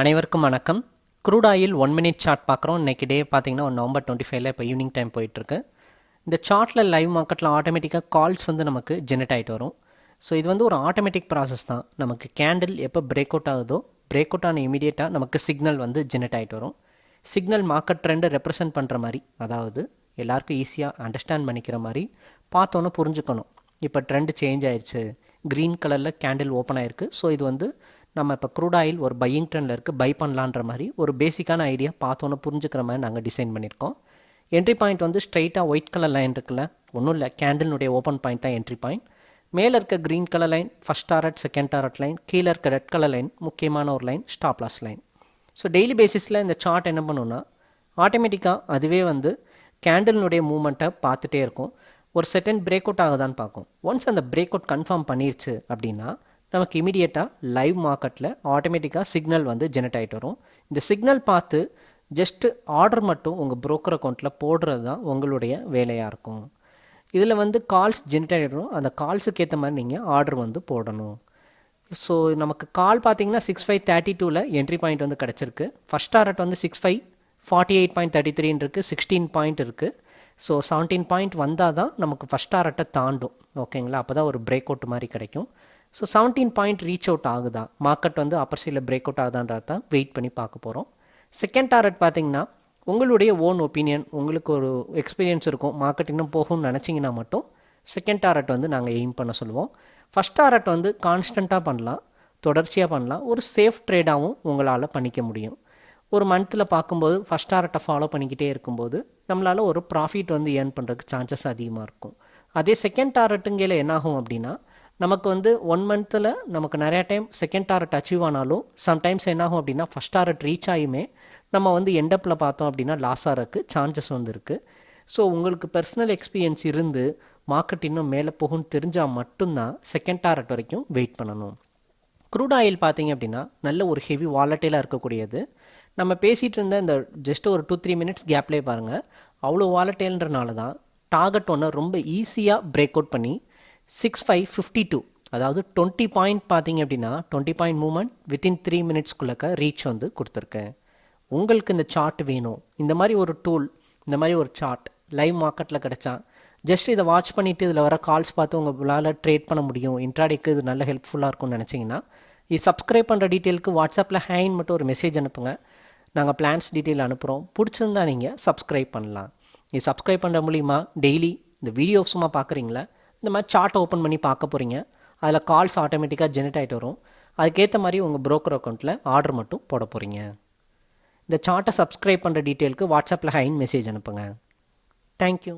அனைவருக்கும் வணக்கம். Crude oil one minute chart பார்க்குறோம். இன்றைக்கி டே பார்த்தீங்கன்னா நவம்பர் டுவெண்ட்டி ஃபைவ்ல இப்போ ஈவினிங் டைம் போயிட்டுருக்கு. இந்த சார்ட்டில் லைவ் மார்க்கெட்டில் ஆட்டோமேட்டிக்காக கால்ஸ் வந்து நமக்கு ஜெனரேட் ஆகிட்டு வரும். ஸோ இது வந்து ஒரு ஆட்டோமேட்டிக் ப்ராசஸ் தான். நமக்கு கேண்டில் எப்போ பிரேக் அவுட் ஆகுதோ பிரேக் அவுட் ஆன இமீடியட்டாக நமக்கு சிக்னல் வந்து ஜெனரேட் ஆகிட்டு வரும். சிக்னல் மார்க்கெட் ட்ரெண்டை ரெப்ரசன்ட் பண்ணுற மாதிரி அதாவது எல்லாருக்கும் ஈஸியாக அண்டர்ஸ்டாண்ட் பண்ணிக்கிற மாதிரி பார்த்தோன்னே புரிஞ்சுக்கணும். இப்போ ட்ரெண்டு சேஞ்ச் ஆயிடுச்சு க்ரீன் கலரில் கேண்டில் ஓப்பன் ஆயிருக்கு. ஸோ இது வந்து நம்ம இப்போ க்ரூட் ஆயில் ஒரு பையிங் ட்ரெண்டில் இருக்குது பை பண்ணலான்ற மாதிரி ஒரு பேசிக்கான ஐடியா பார்த்தோன்னே புரிஞ்சுக்கிற மாதிரி நாங்கள் டிசைன் பண்ணியிருக்கோம். என்ட்ரி பாயிண்ட் வந்து ஸ்ட்ரைட்டாக ஒயிட் கலர் லைன் இருக்குல்ல ஒன்றும் இல்லை கேண்டிலுடைய ஓப்பன் பாயிண்ட் தான் என்ட்ரி பாயிண்ட் மேலே இருக்க green colour line first target second target line கீழே இருக்க ரெட் கலர் லைன் முக்கியமான ஒரு line stop loss line so daily பேசிஸில் இந்த சார்ட் என்ன பண்ணுன்னா ஆட்டோமேட்டிக்காக அதுவே வந்து கேண்டிலுடைய மூமெண்ட்டை பார்த்துட்டே இருக்கும். ஒரு செகண்ட் பிரேக் அவுட் ஆகுதான்னு பார்க்கும். ஒன்ஸ் அந்த பிரேக் அவுட் கன்ஃபார்ம் பண்ணிருச்சு அப்படின்னா நமக்கு இமீடியட்டாக லைவ் மார்க்கெட்டில் ஆட்டோமேட்டிக்காக சிக்னல் வந்து ஜெனரேட் ஆகிட்டு வரும். இந்த சிக்னல் பார்த்து ஜஸ்ட்டு ஆர்டர் மட்டும் உங்கள் ப்ரோக்கர் அக்கௌண்ட்டில் போடுறது தான் உங்களுடைய வேலையாக இருக்கும். இதில் வந்து கால்ஸ் ஜென்ரேட் ஆகிடும் அந்த கால்ஸுக்கு ஏற்ற மாதிரி நீங்கள் ஆர்டர் வந்து போடணும். ஸோ நமக்கு கால் பார்த்தீங்கன்னா சிக்ஸ் ஃபைவ் தேர்ட்டி டூவில் என்ட்ரி பாயிண்ட் வந்து கிடச்சிருக்கு. ஃபஸ்ட் டாரட் வந்து six five forty eight point thirty த்ரீன்னு இருக்குது சிக்ஸ்டீன் பாயிண்ட் இருக்குது ஸோ செவன்டீன் பாயிண்ட் வந்தால் தான் நமக்கு ஃபஸ்ட் டாரட்டை தாண்டும். ஓகேங்களா அப்போ தான் ஒரு பிரேக் அவுட் மாதிரி கிடைக்கும். So seventeen point reach out ஆகுதா? மார்க்கெட் வந்து அப்பர் சைடில் பிரேக் அவுட் ஆகுதான்றத வெயிட் பண்ணி பார்க்க போகிறோம் செகண்ட் டாரட் பார்த்தீங்கன்னா உங்களுடைய ஓன் ஒப்பீனியன் உங்களுக்கு ஒரு எக்ஸ்பீரியன்ஸ் இருக்கும் மார்க்கெட் இன்னும் போகும்னு நினச்சிங்கன்னா மட்டும் செகண்ட் டாரட் வந்து நாங்கள் எய்ம் பண்ண சொல்லுவோம். ஃபஸ்ட் டாரட் வந்து கான்ஸ்டண்ட்டாக பண்ணலாம் தொடர்ச்சியாக பண்ணலாம் ஒரு சேஃப் ட்ரேடாகவும் உங்களால் பண்ணிக்க முடியும். ஒரு மந்த்தில் பார்க்கும்போது ஃபஸ்ட் டாரட்டை ஃபாலோ பண்ணிக்கிட்டே இருக்கும்போது நம்மளால் ஒரு ப்ராஃபிட் வந்து ஏர்ன் பண்ணுறதுக்கு சான்சஸ் அதிகமாக இருக்கும். அதே செகண்ட் டாரட்டுங்கையில் என்னாகும் அப்படின்னா நமக்கு வந்து ஒன் மந்த்தில் நமக்கு நிறையா டைம் செகண்ட் டாரட் அச்சீவ் ஆனாலும் சம்டைம்ஸ் என்னாகும் அப்படின்னா ஃபஸ்ட் டாரட் ரீச் ஆகியுமே நம்ம வந்து எண்டப்பில் பார்த்தோம் அப்படின்னா லாஸ் ஆகிறதுக்கு சான்சஸ் வந்து இருக்குது ஸோ உங்களுக்கு பர்சனல் எக்ஸ்பீரியன்ஸ் இருந்து மார்க்கெட் இன்னும் மேலே போகும்னு தெரிஞ்சால் மட்டும்தான் செகண்ட் டாரட் வரைக்கும் வெயிட் பண்ணணும். க்ரூட் ஆயில் பார்த்தீங்க அப்படின்னா நல்ல ஒரு ஹெவி வாலட்டைலாக இருக்கக்கூடியது. நம்ம பேசிகிட்டு இருந்த இந்த ஜஸ்ட் ஒரு டூ த்ரீ மினிட்ஸ் கேப்லேயே பாருங்கள் அவ்வளோ வாலட்டைல்ன்றனால தான் டார்கெட் ஒன்று ரொம்ப ஈஸியாக பிரேக் அவுட் பண்ணி சிக்ஸ் ஃபைவ் ஃபிஃப்டி டூ அதாவது டுவெண்ட்டி பாயிண்ட் பார்த்தீங்க அப்படின்னா twenty point movement within three மினிட்ஸ்குள்ளக்க reach வந்து கொடுத்துருக்கேன் உங்களுக்கு இந்த சார்ட் வேணும். இந்த மாதிரி ஒரு டூல் இந்த மாதிரி ஒரு சார்ட் லைவ் மார்க்கெட்டில் கிடைச்சா ஜஸ்ட் இதை வாட்ச் பண்ணிவிட்டு இதில் வர கால்ஸ் பார்த்து உங்களால் ட்ரேட் பண்ண முடியும். இன்ட்ராடேக்கு இது நல்ல ஹெல்ப்ஃபுல்லாக இருக்கும்னு நினச்சிங்கன்னா இது சப்ஸ்கிரைப் பண்ணுற டீட்டெயிலுக்கு வாட்ஸ்அப்பில் ஹேங் மட்டும் ஒரு மெசேஜ் அனுப்புங்க. நாங்கள் பிளான்ஸ் டீட்டெயில் அனுப்புகிறோம் பிடிச்சிருந்தா நீங்கள் சப்ஸ்கிரைப் பண்ணலாம். இது சப்ஸ்கிரைப் பண்ணுற மூலிமா டெய்லி இந்த வீடியோ சும்மா பார்க்குறீங்களா? இந்த மாதிரி சார்ட்டை ஓப்பன் பண்ணி பார்க்க போகிறீங்க அதில் கால்ஸ் ஆட்டோமேட்டிக்காக ஜெனரேட் ஆகிட்டு வரும். அதுக்கேற்ற மாதிரி உங்கள் ப்ரோக்கர் அக்கௌண்ட்டில் ஆர்டர் மட்டும் போட போகிறீங்க இந்த சார்ட்டை சப்ஸ்கிரைப் பண்ணுற டீட்டெயிலுக்கு வாட்ஸ்அப்பில் ஹைன் மெசேஜ் அனுப்புங்க. தேங்க்யூ